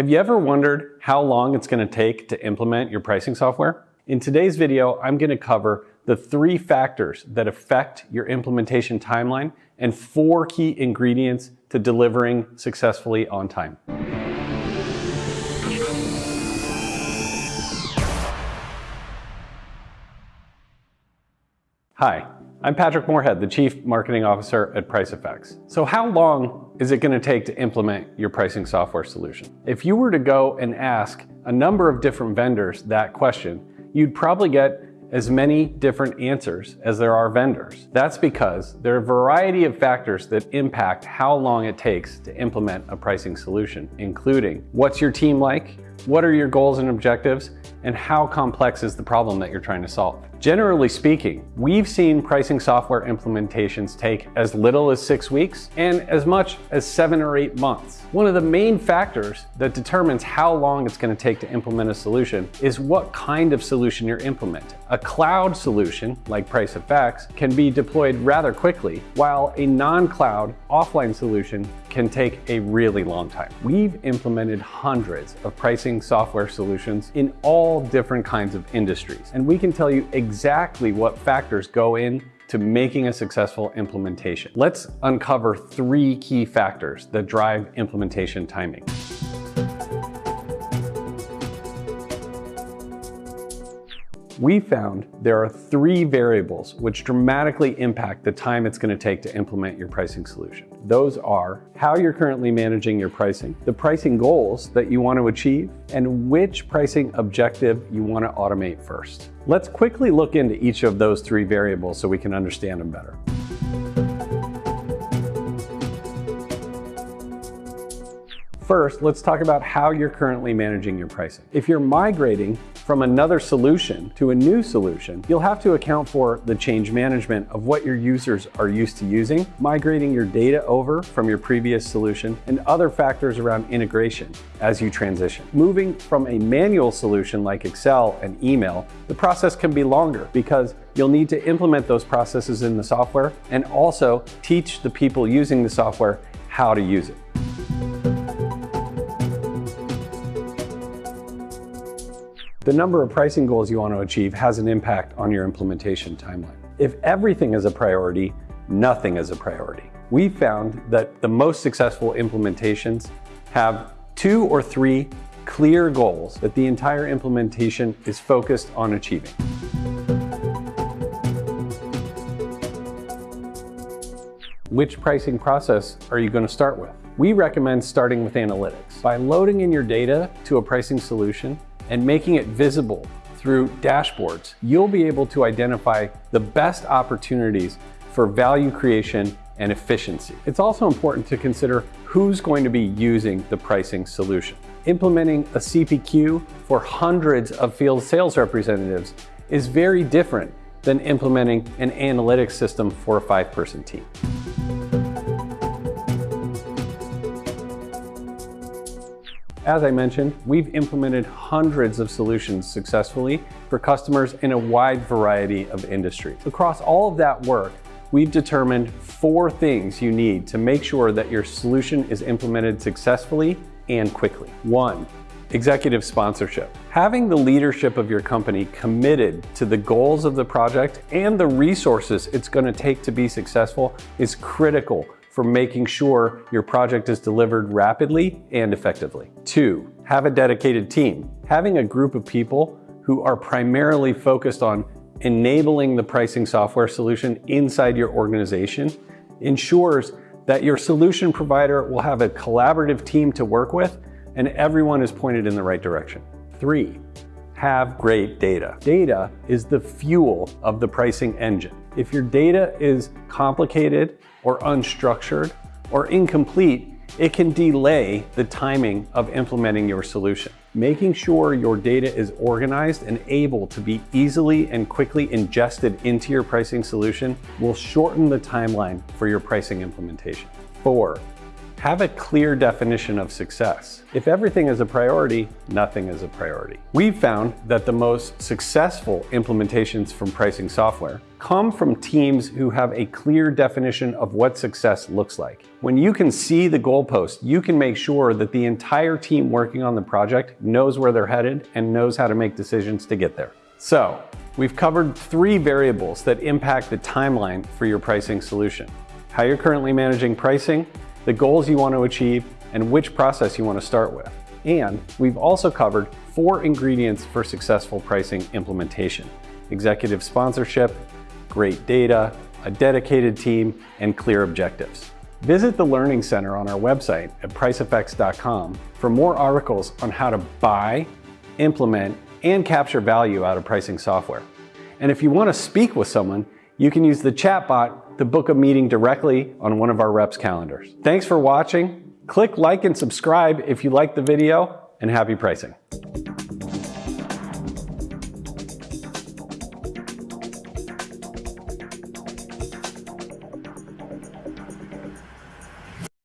Have you ever wondered how long it's going to take to implement your pricing software? In today's video, I'm going to cover the three factors that affect your implementation timeline and four key ingredients to delivering successfully on time. Hi, I'm Patrick Moorhead, the Chief Marketing Officer at PriceFX. So how long is it going to take to implement your pricing software solution? If you were to go and ask a number of different vendors that question, you'd probably get as many different answers as there are vendors. That's because there are a variety of factors that impact how long it takes to implement a pricing solution, including what's your team like, what are your goals and objectives, and how complex is the problem that you're trying to solve. Generally speaking, we've seen pricing software implementations take as little as six weeks and as much as seven or eight months. One of the main factors that determines how long it's going to take to implement a solution is what kind of solution you're implementing. A cloud solution, like PriceFX, can be deployed rather quickly, while a non-cloud offline solution can take a really long time. We've implemented hundreds of pricing software solutions in all different kinds of industries, and we can tell you exactly what factors go in to making a successful implementation. Let's uncover three key factors that drive implementation timing. We found there are three variables which dramatically impact the time it's going to take to implement your pricing solution. Those are how you're currently managing your pricing, the pricing goals that you want to achieve, and which pricing objective you want to automate first. Let's quickly look into each of those three variables so we can understand them better. First, let's talk about how you're currently managing your pricing. If you're migrating from another solution to a new solution, you'll have to account for the change management of what your users are used to using, migrating your data over from your previous solution, and other factors around integration as you transition. Moving from a manual solution like Excel and email, the process can be longer because you'll need to implement those processes in the software and also teach the people using the software how to use it. The number of pricing goals you want to achieve has an impact on your implementation timeline. If everything is a priority, nothing is a priority. We found that the most successful implementations have two or three clear goals that the entire implementation is focused on achieving. Which pricing process are you going to start with? We recommend starting with analytics. By loading in your data to a pricing solution, and making it visible through dashboards, you'll be able to identify the best opportunities for value creation and efficiency. It's also important to consider who's going to be using the pricing solution. Implementing a CPQ for hundreds of field sales representatives is very different than implementing an analytics system for a five-person team. As I mentioned, we've implemented hundreds of solutions successfully for customers in a wide variety of industries. Across all of that work, we've determined four things you need to make sure that your solution is implemented successfully and quickly. One, executive sponsorship. Having the leadership of your company committed to the goals of the project and the resources it's going to take to be successful is critical for making sure your project is delivered rapidly and effectively. Two, have a dedicated team. Having a group of people who are primarily focused on enabling the pricing software solution inside your organization ensures that your solution provider will have a collaborative team to work with and everyone is pointed in the right direction. Three, have great data. Data is the fuel of the pricing engine. If your data is complicated or unstructured or incomplete, it can delay the timing of implementing your solution. Making sure your data is organized and able to be easily and quickly ingested into your pricing solution will shorten the timeline for your pricing implementation. Four, Have a clear definition of success. If everything is a priority, nothing is a priority. We've found that the most successful implementations from pricing software come from teams who have a clear definition of what success looks like. When you can see the goalpost, you can make sure that the entire team working on the project knows where they're headed and knows how to make decisions to get there. So, we've covered three variables that impact the timeline for your pricing solution. How you're currently managing pricing, the goals you want to achieve, and which process you want to start with. And we've also covered four ingredients for successful pricing implementation. Executive sponsorship, great data, a dedicated team, and clear objectives. Visit the Learning Center on our website at pricefx.com for more articles on how to buy, implement, and capture value out of pricing software. And if you want to speak with someone, you can use the chatbot to book a meeting directly on one of our reps' calendars. Thanks for watching. Click like and subscribe if you like the video, and happy pricing.